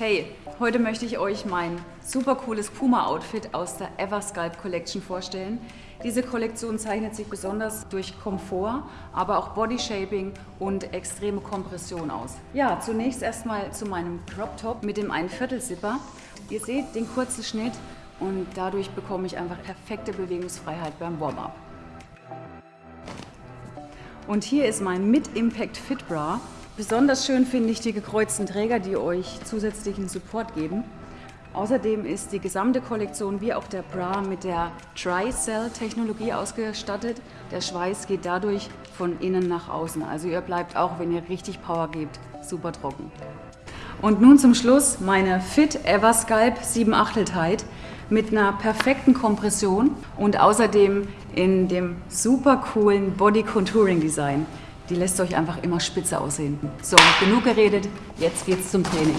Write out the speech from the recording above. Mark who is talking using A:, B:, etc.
A: Hey, heute möchte ich euch mein super cooles Puma-Outfit aus der Eversculpt Collection vorstellen. Diese Kollektion zeichnet sich besonders durch Komfort, aber auch Bodyshaping und extreme Kompression aus. Ja, zunächst erstmal zu meinem Crop Top mit dem 1 Viertel Zipper. Ihr seht den kurzen Schnitt und dadurch bekomme ich einfach perfekte Bewegungsfreiheit beim Warm-Up. Und hier ist mein Mid-Impact Fit Bra. Besonders schön finde ich die gekreuzten Träger, die euch zusätzlichen Support geben. Außerdem ist die gesamte Kollektion wie auch der Bra mit der Tri-Cell-Technologie ausgestattet. Der Schweiß geht dadurch von innen nach außen. Also ihr bleibt auch, wenn ihr richtig Power gebt, super trocken. Und nun zum Schluss meine Fit Eversculpt 7 Achtel Tight mit einer perfekten Kompression und außerdem in dem super coolen Body Contouring Design die lässt euch einfach immer spitze aussehen. So, genug geredet, jetzt geht's zum Training.